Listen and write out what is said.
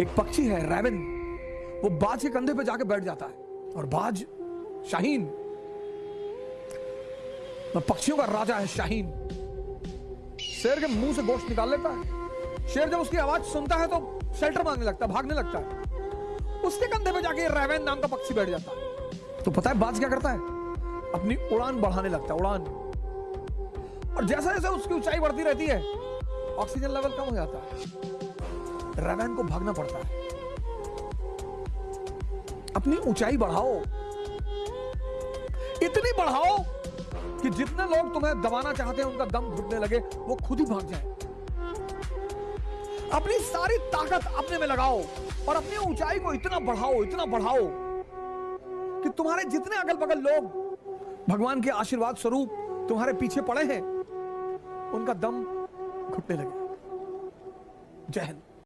एक पक्षी है रैवन वो बाज के कंधे पे जाके बैठ जाता है। और बाज शाहीन। पक्षियों का राजा है, शाहीन। शेर के मुँह से गोश्त निकाल लेता है। शेर जब उसकी आवाज़ सुनता है तो शेल्टर मांगने लगता है, भागने लगता है। उसके कंधे पे जाके रैवन नाम का पक्षी बैठ जाता है। तो पता है बाज क्या करता है? अपनी उड़ान बढ़ाने लगता है, उड़ान। और जैसे जैसे उसकी ऊंचाई बढ़ती रहती है ऑक्सीजन लेवल कम हो जाता है। रैवन को भागना पड़ता है। अपनी ऊंचाई बढ़ाओ। इतनी बढ़ाओ कि जितने लोग तुम्हें दबाना चाहते हैं, उनका दम घुटने लगे, वो खुद ही भाग जाए। अपनी सारी ताकत अपने में लगाओ और अपनी ऊंचाई को इतना बढ़ाओ इतना बढ़ाओ कि तुम्हारे जितने अगल बगल लोग भगवान के आशीर्वाद स्वरूप तुम्हारे पीछे पड़े हैं, उनका दम घुटने लगे। जय हिंद।